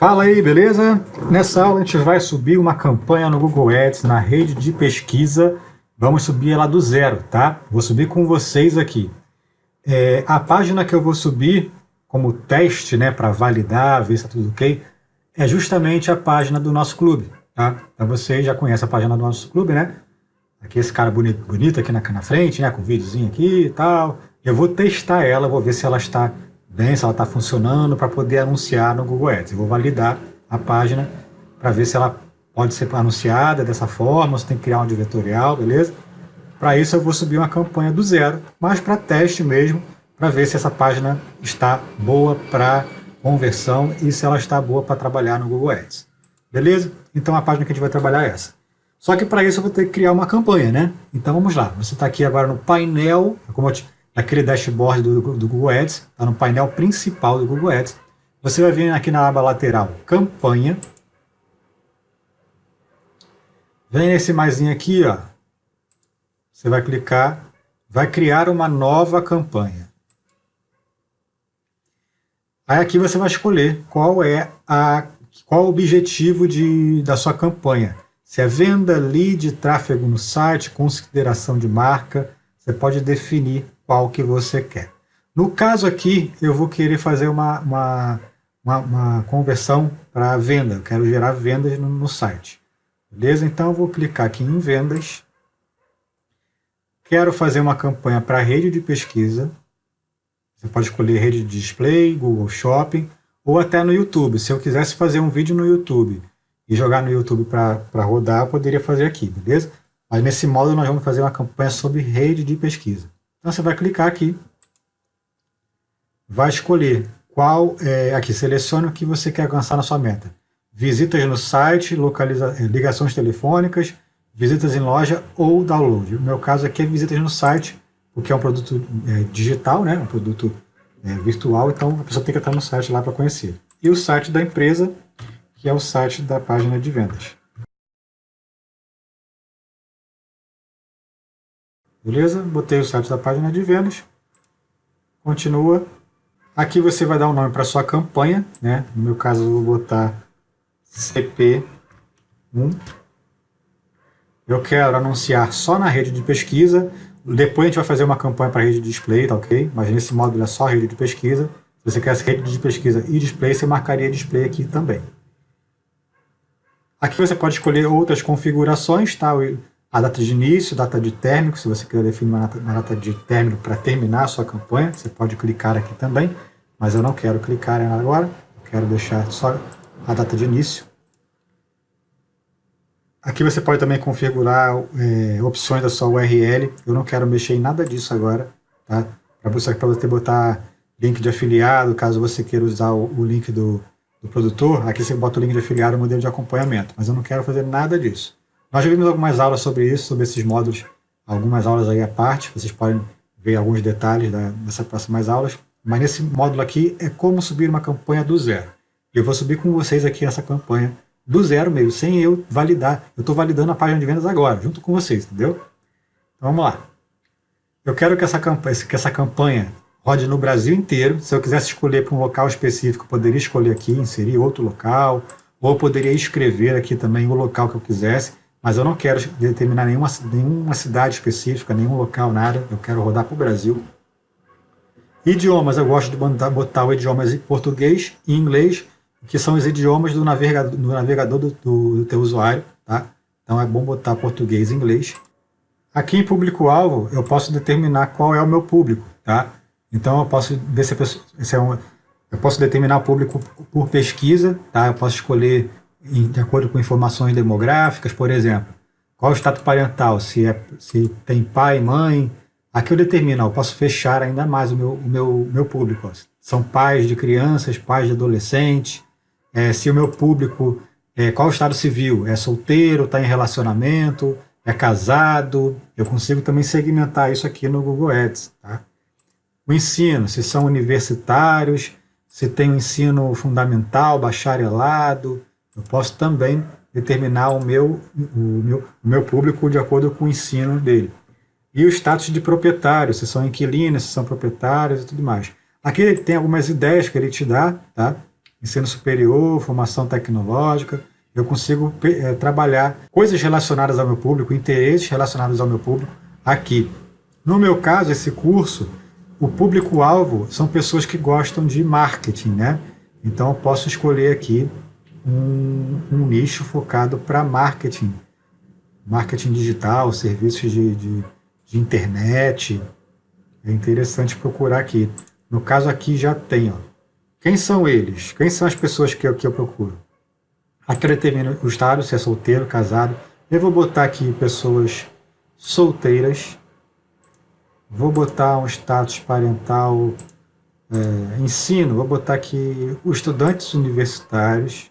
Fala aí, beleza? Nessa aula a gente vai subir uma campanha no Google Ads na rede de pesquisa. Vamos subir ela do zero, tá? Vou subir com vocês aqui. É, a página que eu vou subir como teste, né, para validar, ver se está tudo ok, é justamente a página do nosso clube, tá? Então vocês já conhecem a página do nosso clube, né? Aqui esse cara bonito, bonito aqui na, na frente, né, com o videozinho aqui e tal. Eu vou testar ela, vou ver se ela está bem, se ela está funcionando para poder anunciar no Google Ads. Eu vou validar a página para ver se ela pode ser anunciada dessa forma, se tem que criar um diretorial, beleza? Para isso eu vou subir uma campanha do zero, mas para teste mesmo, para ver se essa página está boa para conversão e se ela está boa para trabalhar no Google Ads. Beleza? Então a página que a gente vai trabalhar é essa. Só que para isso eu vou ter que criar uma campanha, né? Então vamos lá. Você está aqui agora no painel, como eu te aquele dashboard do, do Google Ads, está no painel principal do Google Ads. Você vai vir aqui na aba lateral, campanha. Vem nesse maisinho aqui, ó. Você vai clicar, vai criar uma nova campanha. Aí aqui você vai escolher qual é a qual o objetivo de, da sua campanha. Se é venda, lead, tráfego no site, consideração de marca, você pode definir qual que você quer. No caso aqui, eu vou querer fazer uma, uma, uma, uma conversão para venda. Eu quero gerar vendas no, no site. Beleza? Então eu vou clicar aqui em vendas. Quero fazer uma campanha para rede de pesquisa. Você pode escolher rede de display, Google Shopping ou até no YouTube. Se eu quisesse fazer um vídeo no YouTube e jogar no YouTube para rodar, eu poderia fazer aqui, beleza? Mas nesse modo nós vamos fazer uma campanha sobre rede de pesquisa. Então você vai clicar aqui, vai escolher qual, é, aqui, selecione o que você quer alcançar na sua meta. Visitas no site, localiza, é, ligações telefônicas, visitas em loja ou download. No meu caso aqui é visitas no site, porque é um produto é, digital, né? um produto é, virtual, então a pessoa tem que estar no site lá para conhecer. E o site da empresa, que é o site da página de vendas. Beleza? Botei o site da página de vendas. Continua. Aqui você vai dar um nome para sua campanha, né? No meu caso eu vou botar CP1. Eu quero anunciar só na rede de pesquisa. Depois a gente vai fazer uma campanha para rede de display, tá ok? Mas nesse módulo é só rede de pesquisa. Se você quer rede de pesquisa e display, você marcaria display aqui também. Aqui você pode escolher outras configurações, tá? A data de início, data de término, se você quiser definir uma data, uma data de término para terminar a sua campanha, você pode clicar aqui também, mas eu não quero clicar agora, quero deixar só a data de início. Aqui você pode também configurar é, opções da sua URL, eu não quero mexer em nada disso agora, tá? Para você, você botar link de afiliado, caso você queira usar o, o link do, do produtor, aqui você bota o link de afiliado, modelo de acompanhamento, mas eu não quero fazer nada disso. Nós já vimos algumas aulas sobre isso, sobre esses módulos, algumas aulas aí à parte, vocês podem ver alguns detalhes da, dessas próximas aulas, mas nesse módulo aqui é como subir uma campanha do zero. Eu vou subir com vocês aqui essa campanha do zero mesmo, sem eu validar. Eu estou validando a página de vendas agora, junto com vocês, entendeu? Então vamos lá. Eu quero que essa campanha, que essa campanha rode no Brasil inteiro. Se eu quisesse escolher para um local específico, poderia escolher aqui, inserir outro local, ou poderia escrever aqui também o local que eu quisesse mas eu não quero determinar nenhuma, nenhuma cidade específica, nenhum local, nada, eu quero rodar para o Brasil. Idiomas, eu gosto de botar, o idiomas em português e inglês, que são os idiomas do navegador, do, navegador do, do, do teu usuário, tá? Então é bom botar português e inglês. Aqui em público-alvo, eu posso determinar qual é o meu público, tá? Então eu posso ver se, se é um, eu posso determinar o público por pesquisa, tá? Eu posso escolher de acordo com informações demográficas, por exemplo, qual o status parental, se, é, se tem pai, mãe, aqui eu determino, eu posso fechar ainda mais o meu, o meu, meu público. Ó. São pais de crianças, pais de adolescentes, é, se o meu público, é, qual o estado civil, é solteiro, está em relacionamento, é casado, eu consigo também segmentar isso aqui no Google Ads. Tá? O ensino, se são universitários, se tem o ensino fundamental, bacharelado, eu posso também determinar o meu, o meu, o meu público de acordo com o ensino dele. E o status de proprietário, se são inquilinos, se são proprietários e tudo mais. Aqui ele tem algumas ideias que ele te dá, tá? ensino superior, formação tecnológica, eu consigo é, trabalhar coisas relacionadas ao meu público, interesses relacionados ao meu público aqui. No meu caso, esse curso, o público-alvo são pessoas que gostam de marketing, né? Então eu posso escolher aqui um, um nicho focado para marketing, marketing digital, serviços de, de, de, internet. É interessante procurar aqui. No caso aqui já tem, ó. Quem são eles? Quem são as pessoas que eu, que eu procuro? Aqui eu determino o estado, se é solteiro, casado. Eu vou botar aqui pessoas solteiras. Vou botar um status parental é, ensino, vou botar aqui os estudantes universitários.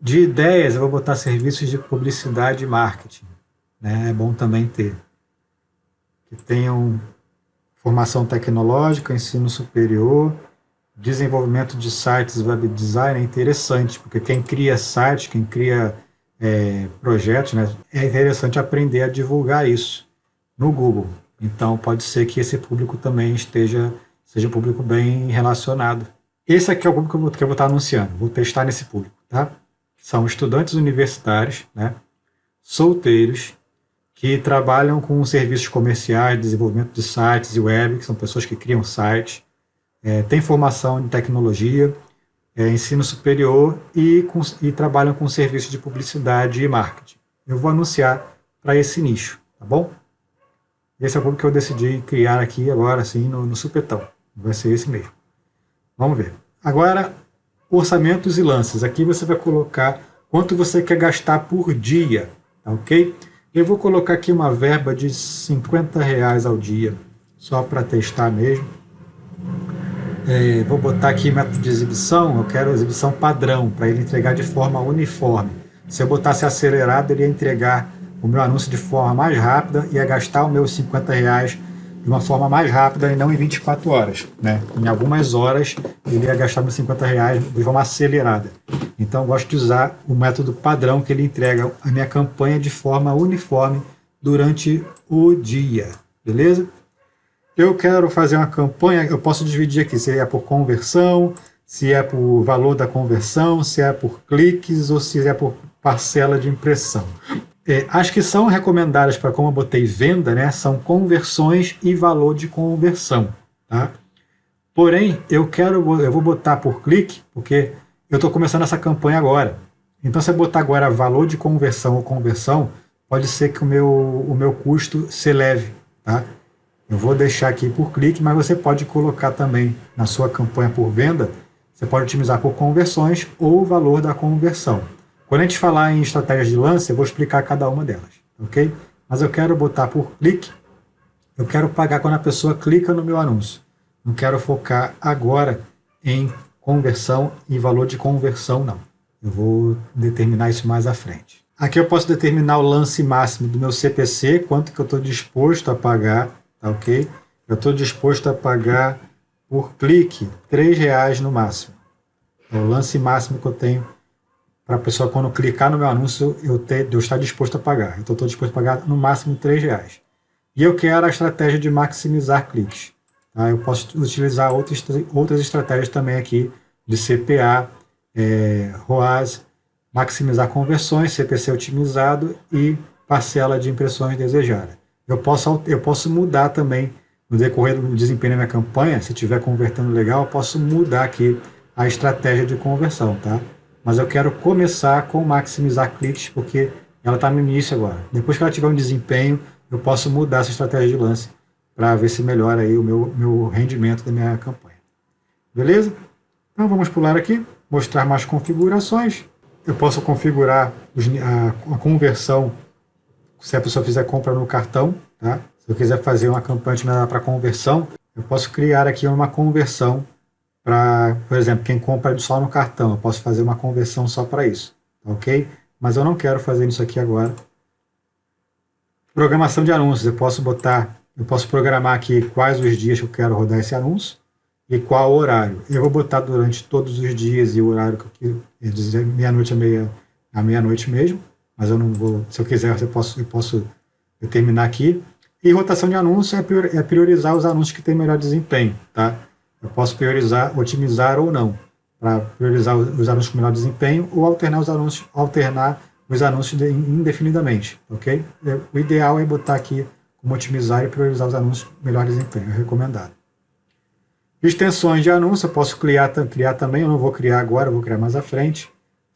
De ideias, eu vou botar serviços de publicidade e marketing. Né? É bom também ter. Que tenham formação tecnológica, ensino superior, desenvolvimento de sites web design é interessante, porque quem cria site, quem cria é, projetos, né, é interessante aprender a divulgar isso no Google. Então pode ser que esse público também esteja seja um público bem relacionado. Esse aqui é o público que eu vou estar anunciando, vou testar nesse público, tá? São estudantes universitários, né, solteiros, que trabalham com serviços comerciais, desenvolvimento de sites e web, que são pessoas que criam sites, é, têm formação em tecnologia, é, ensino superior e, com, e trabalham com serviços de publicidade e marketing. Eu vou anunciar para esse nicho, tá bom? Esse é o público que eu decidi criar aqui agora, assim, no, no supetão. Vai ser esse mesmo. Vamos ver. Agora, orçamentos e lances. Aqui você vai colocar quanto você quer gastar por dia, tá ok? Eu vou colocar aqui uma verba de 50 reais ao dia, só para testar mesmo. É, vou botar aqui método de exibição, eu quero exibição padrão, para ele entregar de forma uniforme. Se eu botasse acelerado, ele ia entregar o meu anúncio de forma mais rápida, ia gastar os meus 50 reais de uma forma mais rápida e não em 24 horas. Né? Em algumas horas ele ia gastar meus 50 reais de forma acelerada. Então eu gosto de usar o método padrão que ele entrega a minha campanha de forma uniforme durante o dia. Beleza? Eu quero fazer uma campanha, eu posso dividir aqui se é por conversão, se é por valor da conversão, se é por cliques ou se é por parcela de impressão. É, as que são recomendadas para, como eu botei venda, né, são conversões e valor de conversão. Tá? Porém, eu quero, eu vou botar por clique, porque eu estou começando essa campanha agora. Então, se eu botar agora valor de conversão ou conversão, pode ser que o meu, o meu custo se eleve. Tá? Eu vou deixar aqui por clique, mas você pode colocar também na sua campanha por venda, você pode otimizar por conversões ou valor da conversão. Quando a gente falar em estratégias de lance, eu vou explicar cada uma delas, ok? Mas eu quero botar por clique, eu quero pagar quando a pessoa clica no meu anúncio. Não quero focar agora em conversão e valor de conversão, não. Eu vou determinar isso mais à frente. Aqui eu posso determinar o lance máximo do meu CPC, quanto que eu estou disposto a pagar, tá ok? Eu estou disposto a pagar por clique R$ reais no máximo. É o lance máximo que eu tenho para a pessoa, quando clicar no meu anúncio, eu, ter, eu estar disposto a pagar. Então, estou disposto a pagar no máximo R$ reais. E eu quero a estratégia de maximizar cliques. Tá? Eu posso utilizar outras, outras estratégias também aqui de CPA, é, ROAS, maximizar conversões, CPC otimizado e parcela de impressões desejada. Eu posso, eu posso mudar também no decorrer do desempenho da minha campanha, se estiver convertendo legal, eu posso mudar aqui a estratégia de conversão, tá? Mas eu quero começar com maximizar cliques, porque ela está no início agora. Depois que ela tiver um desempenho, eu posso mudar essa estratégia de lance para ver se melhora aí o meu, meu rendimento da minha campanha. Beleza? Então vamos pular aqui, mostrar mais configurações. Eu posso configurar a, a conversão se a pessoa fizer compra no cartão. Tá? Se eu quiser fazer uma campanha para conversão, eu posso criar aqui uma conversão para, por exemplo, quem compra só no cartão, eu posso fazer uma conversão só para isso, tá ok? Mas eu não quero fazer isso aqui agora. Programação de anúncios, eu posso botar, eu posso programar aqui quais os dias que eu quero rodar esse anúncio e qual horário. Eu vou botar durante todos os dias e o horário que eu dizer meia-noite a meia, a meia-noite mesmo, mas eu não vou, se eu quiser, eu posso, eu posso determinar aqui. E rotação de anúncios é, é priorizar os anúncios que têm melhor desempenho, tá? Eu posso priorizar, otimizar ou não, para priorizar os anúncios com melhor desempenho ou alternar os anúncios, alternar os anúncios indefinidamente, ok? É, o ideal é botar aqui como otimizar e priorizar os anúncios com melhor desempenho, é recomendado. Extensões de anúncio, eu posso criar, criar também, eu não vou criar agora, eu vou criar mais à frente.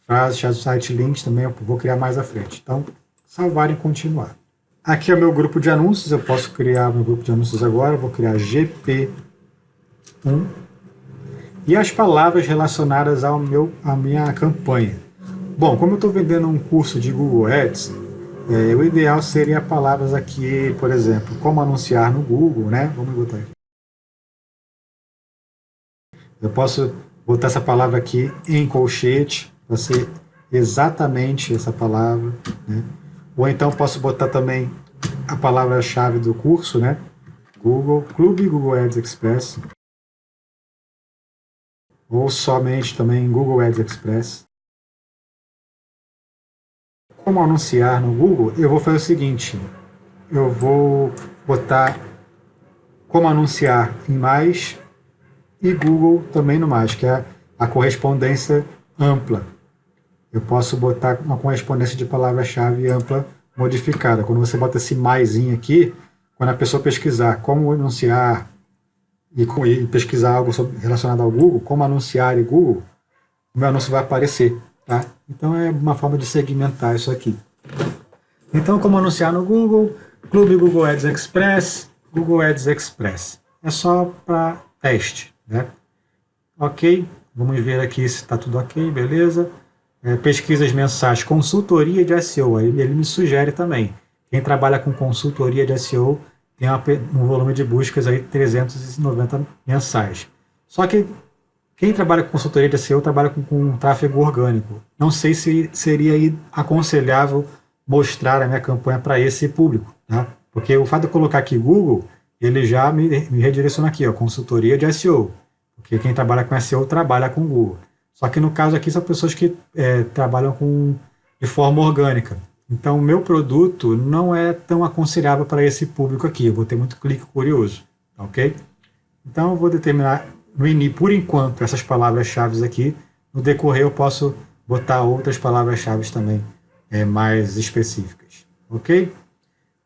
Frases, site links também eu vou criar mais à frente. Então, salvar e continuar. Aqui é o meu grupo de anúncios, eu posso criar meu grupo de anúncios agora, vou criar GP1. E as palavras relacionadas ao meu, à minha campanha. Bom, como eu estou vendendo um curso de Google Ads, é, o ideal seria palavras aqui, por exemplo, como anunciar no Google, né? Vamos botar aqui. Eu posso botar essa palavra aqui em colchete, para ser exatamente essa palavra, né? Ou então posso botar também a palavra-chave do curso, né? Google, Clube Google Ads Express. Ou somente também Google Ads Express. Como anunciar no Google, eu vou fazer o seguinte. Eu vou botar como anunciar em mais e Google também no mais, que é a correspondência ampla. Eu posso botar uma correspondência de palavra-chave ampla modificada. Quando você bota esse maisinho aqui, quando a pessoa pesquisar como anunciar e, e pesquisar algo sobre, relacionado ao Google, como anunciar em Google, o meu anúncio vai aparecer. Tá? Então é uma forma de segmentar isso aqui. Então, como anunciar no Google, Clube Google Ads Express, Google Ads Express. É só para teste. Né? Ok, vamos ver aqui se está tudo ok, beleza. É, pesquisas mensais, consultoria de SEO, aí ele me sugere também. Quem trabalha com consultoria de SEO tem uma, um volume de buscas aí 390 mensais. Só que quem trabalha com consultoria de SEO trabalha com, com tráfego orgânico. Não sei se seria aconselhável mostrar a minha campanha para esse público, tá? Porque o fato de eu colocar aqui Google, ele já me, me redireciona aqui, ó, consultoria de SEO. Porque quem trabalha com SEO trabalha com Google. Só que no caso aqui são pessoas que é, trabalham com, de forma orgânica. Então o meu produto não é tão aconselhável para esse público aqui. Eu vou ter muito clique curioso, ok? Então eu vou determinar no INI, por enquanto, essas palavras-chave aqui. No decorrer eu posso botar outras palavras-chave também é, mais específicas, ok?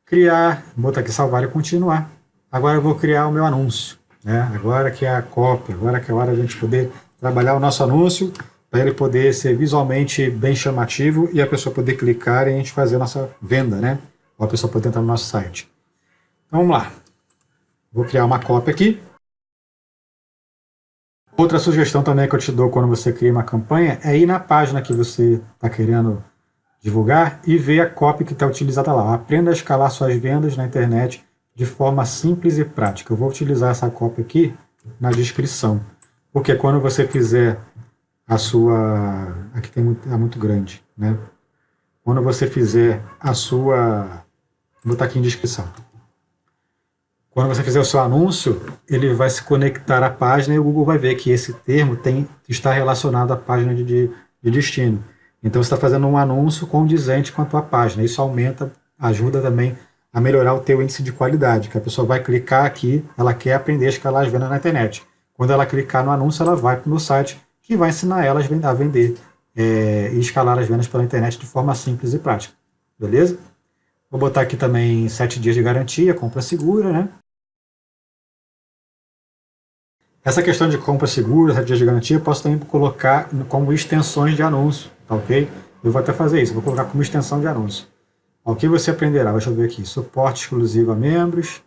Criar, botar aqui salvar e continuar. Agora eu vou criar o meu anúncio. Né? Agora que é a cópia, agora que é a hora de a gente poder trabalhar o nosso anúncio, para ele poder ser visualmente bem chamativo e a pessoa poder clicar e a gente fazer a nossa venda, né? Ou a pessoa poder entrar no nosso site. Então vamos lá. Vou criar uma cópia aqui. Outra sugestão também que eu te dou quando você cria uma campanha é ir na página que você está querendo divulgar e ver a cópia que está utilizada lá. Aprenda a escalar suas vendas na internet de forma simples e prática. Eu vou utilizar essa cópia aqui na descrição, porque quando você fizer a sua... Aqui tem muito, é muito grande, né? Quando você fizer a sua... Vou botar aqui em descrição. Quando você fizer o seu anúncio, ele vai se conectar à página e o Google vai ver que esse termo tem, está relacionado à página de, de, de destino. Então você está fazendo um anúncio condizente com a tua página. Isso aumenta, ajuda também a melhorar o teu índice de qualidade, que a pessoa vai clicar aqui, ela quer aprender a escalar as vendas na internet. Quando ela clicar no anúncio, ela vai para o meu site, que vai ensinar ela a vender é, e escalar as vendas pela internet de forma simples e prática. Beleza? Vou botar aqui também 7 dias de garantia, compra segura, né? Essa questão de compra segura, 7 dias de garantia, eu posso também colocar como extensões de anúncio, tá ok? Eu vou até fazer isso, vou colocar como extensão de anúncio. O que você aprenderá? Deixa eu ver aqui. Suporte exclusivo a membros.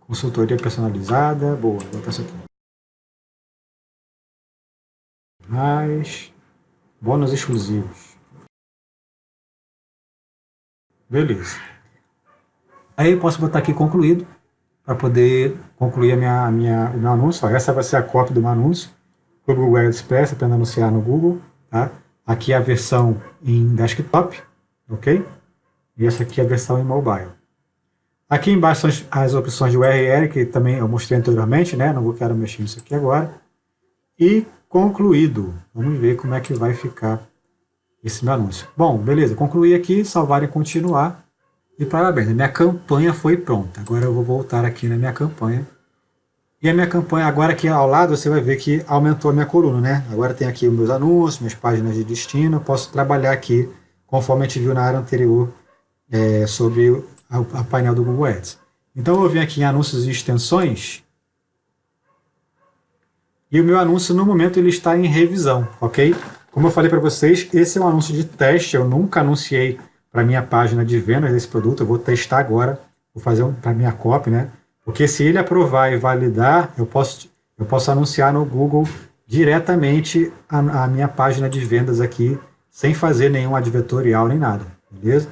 Consultoria personalizada. Boa, vou botar isso aqui. Mais. Bônus exclusivos. Beleza. Aí eu posso botar aqui concluído, para poder concluir a minha, a minha, o meu anúncio. Essa vai ser a cópia do meu anúncio. O Google Express, para anunciar no Google. Tá? Aqui é a versão em desktop ok? E essa aqui é a versão em mobile. Aqui embaixo são as opções de URL, que também eu mostrei anteriormente, né? Não vou quero mexer nisso aqui agora. E concluído. Vamos ver como é que vai ficar esse meu anúncio. Bom, beleza. Concluí aqui, salvar e continuar. E parabéns, minha campanha foi pronta. Agora eu vou voltar aqui na minha campanha E a minha campanha, agora aqui ao lado, você vai ver que aumentou a minha coluna, né? Agora tem aqui meus anúncios, minhas páginas de destino, posso trabalhar aqui, conforme a gente viu na área anterior, é, sobre a, a painel do Google Ads. Então eu vir aqui em anúncios e extensões, e o meu anúncio, no momento, ele está em revisão, ok? Como eu falei para vocês, esse é um anúncio de teste, eu nunca anunciei para minha página de vendas desse produto, eu vou testar agora, vou fazer um, para minha copy, né? Porque se ele aprovar e validar, eu posso, eu posso anunciar no Google diretamente a, a minha página de vendas aqui, sem fazer nenhum advertorial nem nada, beleza?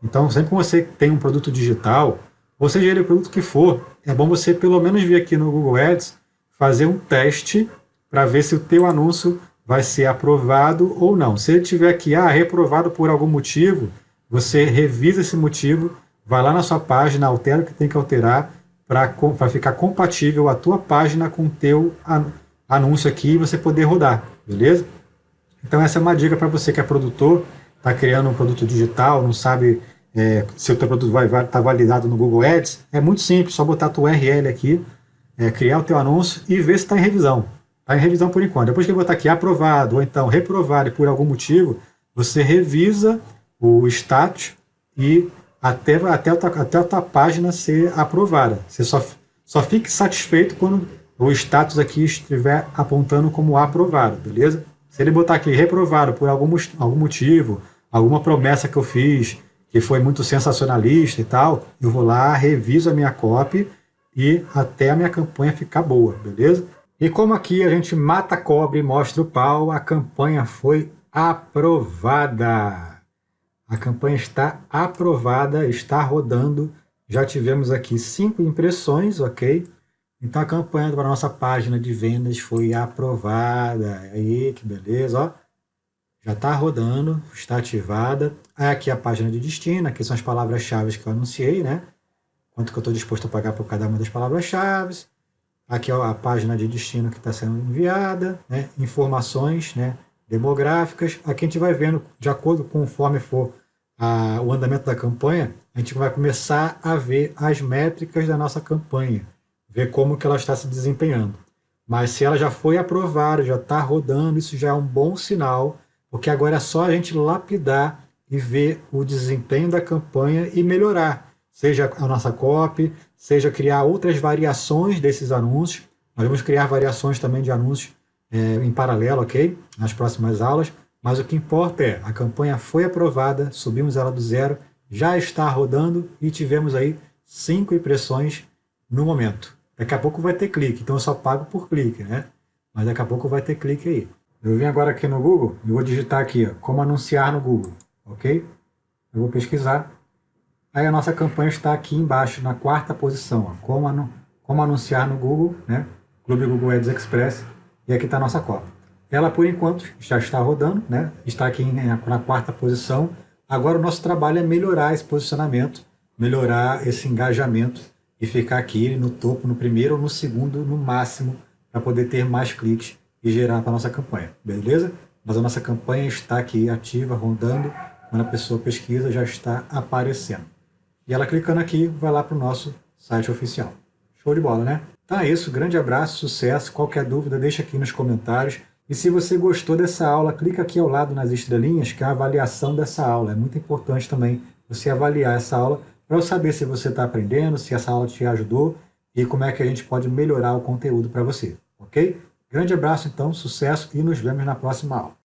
Então, sempre que você tem um produto digital, ou seja ele o produto que for, é bom você pelo menos vir aqui no Google Ads, fazer um teste para ver se o teu anúncio vai ser aprovado ou não. Se ele tiver aqui, ah, reprovado por algum motivo, você revisa esse motivo, vai lá na sua página, altera o que tem que alterar para ficar compatível a tua página com o teu anúncio aqui e você poder rodar, beleza? Então essa é uma dica para você que é produtor, está criando um produto digital, não sabe é, se o teu produto vai estar tá validado no Google Ads, é muito simples, só botar a tua URL aqui, é, criar o teu anúncio e ver se está em revisão. Está em revisão por enquanto. Depois que eu botar aqui aprovado ou então reprovado por algum motivo, você revisa o status e até, até, a, tua, até a tua página ser aprovada. Você só, só fique satisfeito quando o status aqui estiver apontando como aprovado, beleza? Se ele botar aqui reprovado por algum, algum motivo, alguma promessa que eu fiz, que foi muito sensacionalista e tal, eu vou lá, reviso a minha copy e até a minha campanha ficar boa, beleza? E como aqui a gente mata cobre e mostra o pau, a campanha foi aprovada. A campanha está aprovada, está rodando. Já tivemos aqui cinco impressões, ok? Então a campanha para a nossa página de vendas foi aprovada. Aí, que beleza, ó. Já está rodando, está ativada. Aqui a página de destino, aqui são as palavras-chave que eu anunciei, né? Quanto que eu estou disposto a pagar por cada uma das palavras-chave Aqui ó, a página de destino que está sendo enviada, né? informações né? demográficas. Aqui a gente vai vendo, de acordo conforme for a, o andamento da campanha, a gente vai começar a ver as métricas da nossa campanha, ver como que ela está se desempenhando. Mas se ela já foi aprovada, já está rodando, isso já é um bom sinal, porque agora é só a gente lapidar e ver o desempenho da campanha e melhorar seja a nossa copy, seja criar outras variações desses anúncios. Nós vamos criar variações também de anúncios é, em paralelo, ok? Nas próximas aulas. Mas o que importa é, a campanha foi aprovada, subimos ela do zero, já está rodando e tivemos aí cinco impressões no momento. Daqui a pouco vai ter clique, então eu só pago por clique, né? Mas daqui a pouco vai ter clique aí. Eu vim agora aqui no Google e vou digitar aqui, ó, como anunciar no Google, ok? Eu vou pesquisar Aí a nossa campanha está aqui embaixo, na quarta posição, ó, como, anu como anunciar no Google, né? Clube Google Ads Express, e aqui está a nossa cópia. Ela, por enquanto, já está rodando, né? está aqui na quarta posição. Agora o nosso trabalho é melhorar esse posicionamento, melhorar esse engajamento e ficar aqui no topo, no primeiro ou no segundo, no máximo, para poder ter mais cliques e gerar para a nossa campanha, beleza? Mas a nossa campanha está aqui ativa, rodando, quando a pessoa pesquisa já está aparecendo. E ela clicando aqui, vai lá para o nosso site oficial. Show de bola, né? Então é isso, grande abraço, sucesso. Qualquer dúvida, deixa aqui nos comentários. E se você gostou dessa aula, clica aqui ao lado nas estrelinhas, que é a avaliação dessa aula. É muito importante também você avaliar essa aula para eu saber se você está aprendendo, se essa aula te ajudou e como é que a gente pode melhorar o conteúdo para você, ok? Grande abraço, então, sucesso e nos vemos na próxima aula.